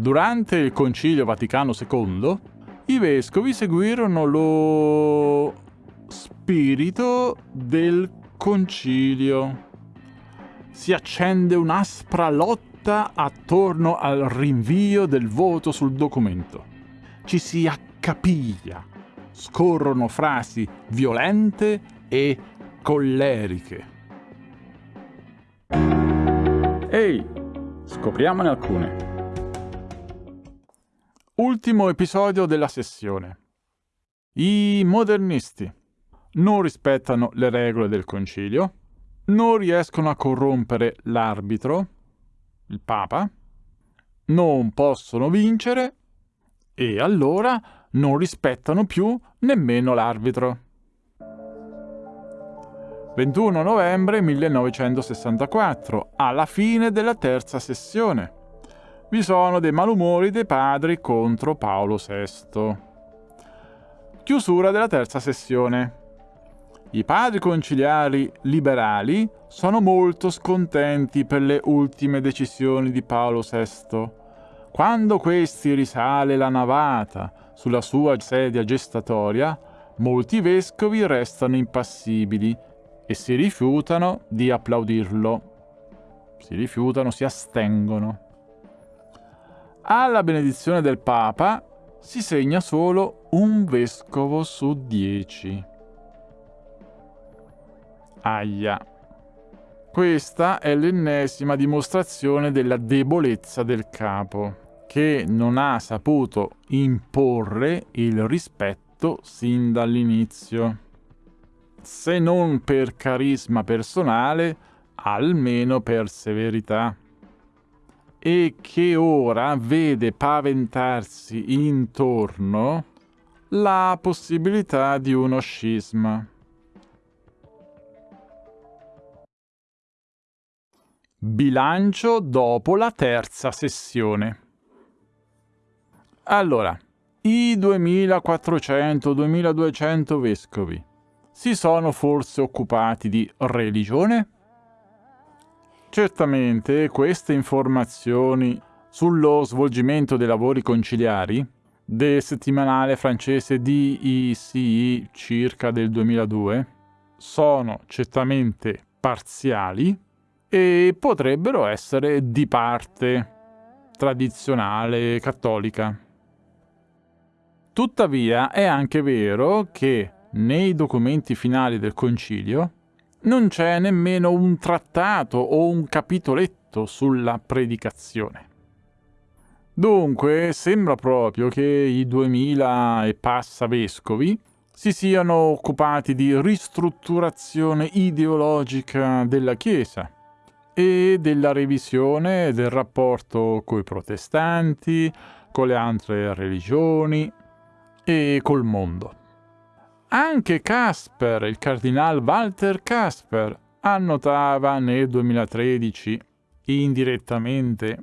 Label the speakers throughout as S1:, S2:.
S1: Durante il Concilio Vaticano II, i vescovi seguirono lo spirito del concilio. Si accende un'aspra lotta attorno al rinvio del voto sul documento. Ci si accapiglia, scorrono frasi violente e colleriche. Ehi, scopriamone alcune. Ultimo episodio della sessione. I modernisti non rispettano le regole del concilio, non riescono a corrompere l'arbitro, il Papa, non possono vincere e allora non rispettano più nemmeno l'arbitro. 21 novembre 1964, alla fine della terza sessione. Vi sono dei malumori dei padri contro Paolo VI. Chiusura della terza sessione. I padri conciliari liberali sono molto scontenti per le ultime decisioni di Paolo VI. Quando questi risale la navata sulla sua sedia gestatoria, molti vescovi restano impassibili e si rifiutano di applaudirlo. Si rifiutano, si astengono. Alla benedizione del Papa si segna solo un vescovo su dieci. Aia. Questa è l'ennesima dimostrazione della debolezza del capo, che non ha saputo imporre il rispetto sin dall'inizio se non per carisma personale, almeno per severità. E che ora vede paventarsi intorno la possibilità di uno scisma. Bilancio dopo la terza sessione. Allora, i 2400-2200 vescovi si sono forse occupati di religione? Certamente queste informazioni sullo svolgimento dei lavori conciliari del settimanale francese DICI circa del 2002 sono certamente parziali e potrebbero essere di parte tradizionale cattolica. Tuttavia è anche vero che nei documenti finali del concilio non c'è nemmeno un trattato o un capitoletto sulla predicazione. Dunque sembra proprio che i duemila e passa vescovi si siano occupati di ristrutturazione ideologica della Chiesa e della revisione del rapporto coi protestanti, con le altre religioni e col mondo. Anche Casper, il cardinal Walter Casper, annotava nel 2013, indirettamente,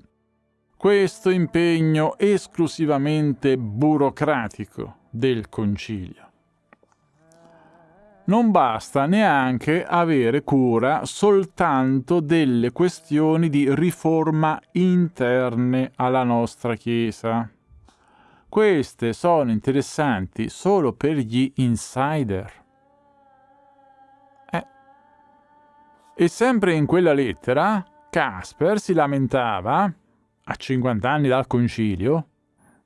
S1: questo impegno esclusivamente burocratico del Concilio. Non basta neanche avere cura soltanto delle questioni di riforma interne alla nostra Chiesa. Queste sono interessanti solo per gli insider. Eh. E sempre in quella lettera, Casper si lamentava, a 50 anni dal concilio,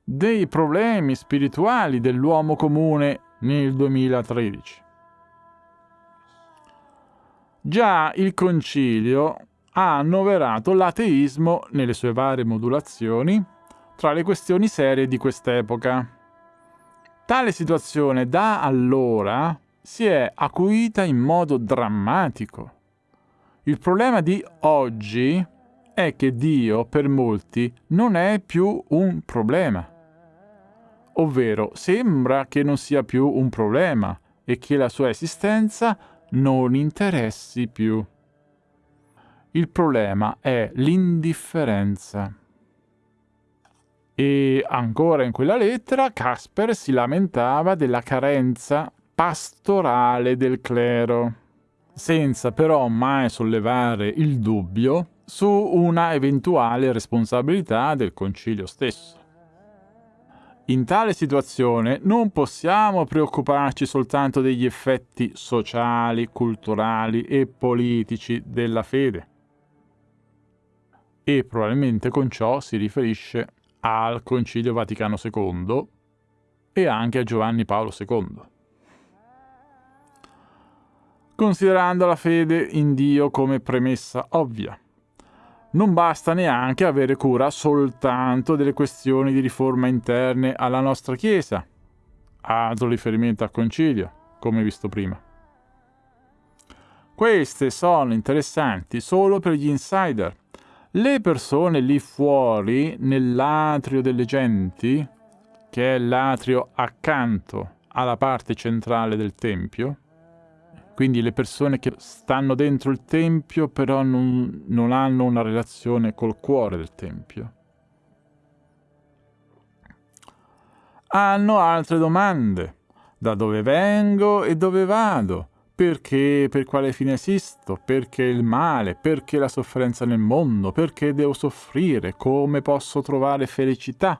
S1: dei problemi spirituali dell'uomo comune nel 2013. Già il concilio ha annoverato l'ateismo nelle sue varie modulazioni tra le questioni serie di quest'epoca. Tale situazione da allora si è acuita in modo drammatico. Il problema di oggi è che Dio per molti non è più un problema. Ovvero sembra che non sia più un problema e che la sua esistenza non interessi più. Il problema è l'indifferenza. E ancora in quella lettera Casper si lamentava della carenza pastorale del clero, senza però mai sollevare il dubbio su una eventuale responsabilità del concilio stesso. In tale situazione non possiamo preoccuparci soltanto degli effetti sociali, culturali e politici della fede. E probabilmente con ciò si riferisce al Concilio Vaticano II e anche a Giovanni Paolo II. Considerando la fede in Dio come premessa ovvia, non basta neanche avere cura soltanto delle questioni di riforma interne alla nostra Chiesa, altro riferimento al concilio, come visto prima. Queste sono interessanti solo per gli insider. Le persone lì fuori, nell'atrio delle genti, che è l'atrio accanto alla parte centrale del Tempio, quindi le persone che stanno dentro il Tempio però non, non hanno una relazione col cuore del Tempio. Hanno altre domande. Da dove vengo e dove vado? Perché, per quale fine esisto? Perché il male? Perché la sofferenza nel mondo? Perché devo soffrire? Come posso trovare felicità?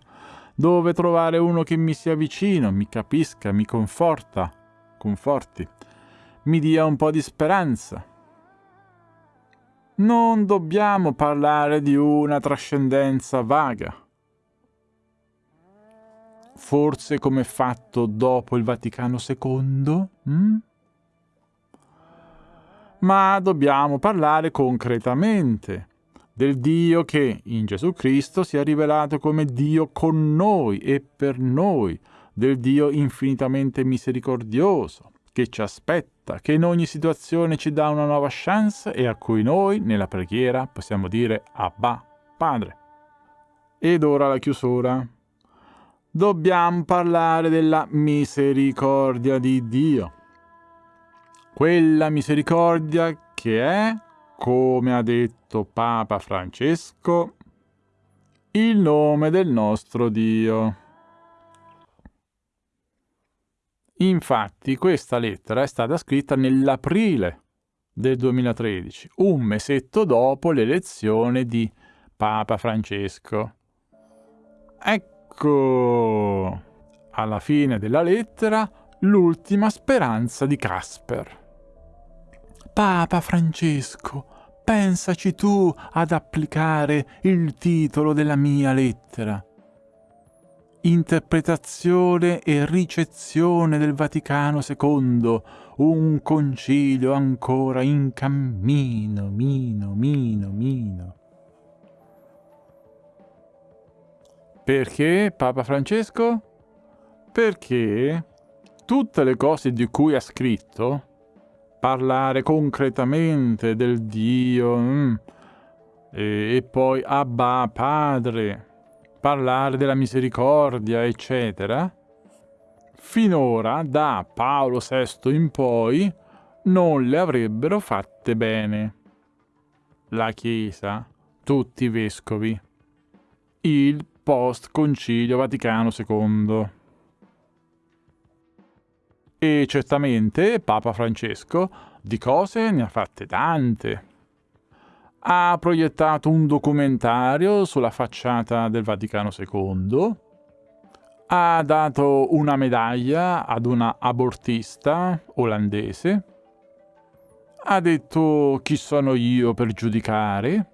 S1: Dove trovare uno che mi sia vicino, mi capisca, mi conforta, conforti? mi dia un po' di speranza. Non dobbiamo parlare di una trascendenza vaga. Forse come fatto dopo il Vaticano II? Hm? Ma dobbiamo parlare concretamente del Dio che in Gesù Cristo si è rivelato come Dio con noi e per noi, del Dio infinitamente misericordioso, che ci aspetta, che in ogni situazione ci dà una nuova chance e a cui noi, nella preghiera, possiamo dire Abba, Padre. Ed ora la chiusura. Dobbiamo parlare della misericordia di Dio. Quella misericordia che è, come ha detto Papa Francesco, il nome del nostro Dio. Infatti questa lettera è stata scritta nell'aprile del 2013, un mesetto dopo l'elezione di Papa Francesco. Ecco, alla fine della lettera, l'ultima speranza di Casper. Papa Francesco, pensaci tu ad applicare il titolo della mia lettera interpretazione e ricezione del Vaticano II, un concilio ancora in cammino, mino, mino, mino. Perché Papa Francesco? Perché tutte le cose di cui ha scritto, parlare concretamente del Dio, mm, e, e poi Abba Padre, parlare della misericordia, eccetera, finora, da Paolo VI in poi, non le avrebbero fatte bene. La Chiesa, tutti i vescovi, il post-concilio Vaticano II. E certamente Papa Francesco di cose ne ha fatte tante. Ha proiettato un documentario sulla facciata del Vaticano II, ha dato una medaglia ad una abortista olandese, ha detto chi sono io per giudicare,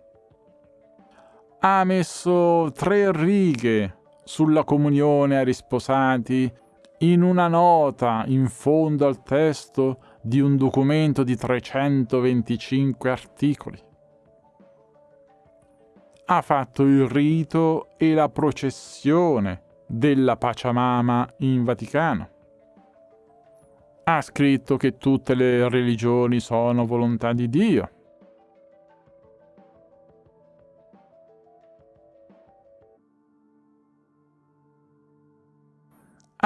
S1: ha messo tre righe sulla comunione ai risposati in una nota in fondo al testo di un documento di 325 articoli ha fatto il rito e la processione della Pachamama in Vaticano. Ha scritto che tutte le religioni sono volontà di Dio.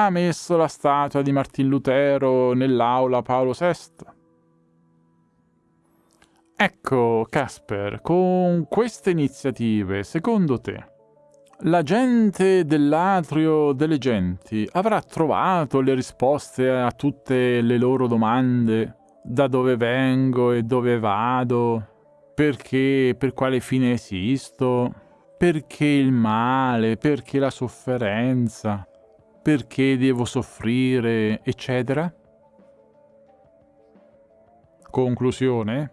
S1: Ha messo la statua di Martin Lutero nell'aula Paolo VI Ecco, Casper, con queste iniziative, secondo te, la gente dell'atrio delle genti avrà trovato le risposte a tutte le loro domande? Da dove vengo e dove vado? perché, per quale fine esisto, perché il male, perché la sofferenza, perché devo soffrire, eccetera? Conclusione?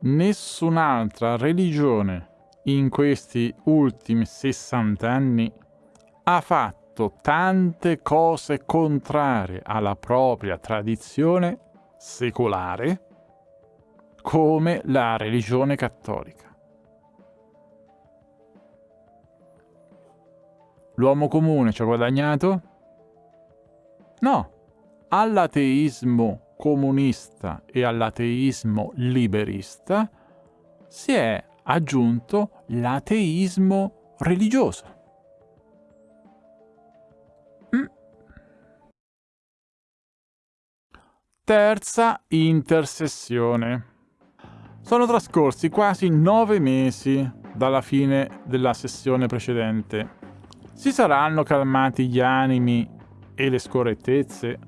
S1: Nessun'altra religione in questi ultimi 60 anni ha fatto tante cose contrarie alla propria tradizione secolare come la religione cattolica. L'uomo comune ci ha guadagnato? No, all'ateismo comunista e all'ateismo liberista si è aggiunto l'ateismo religioso. Mm. Terza intersessione. Sono trascorsi quasi nove mesi dalla fine della sessione precedente. Si saranno calmati gli animi e le scorrettezze?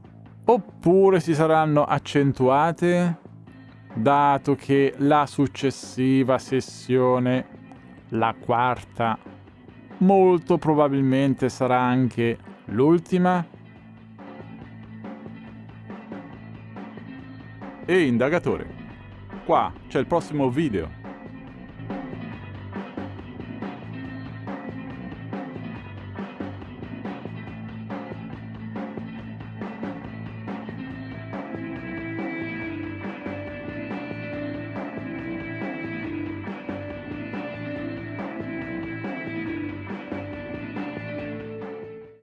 S1: Oppure si saranno accentuate? Dato che la successiva sessione, la quarta, molto probabilmente sarà anche l'ultima? E indagatore. Qua c'è il prossimo video.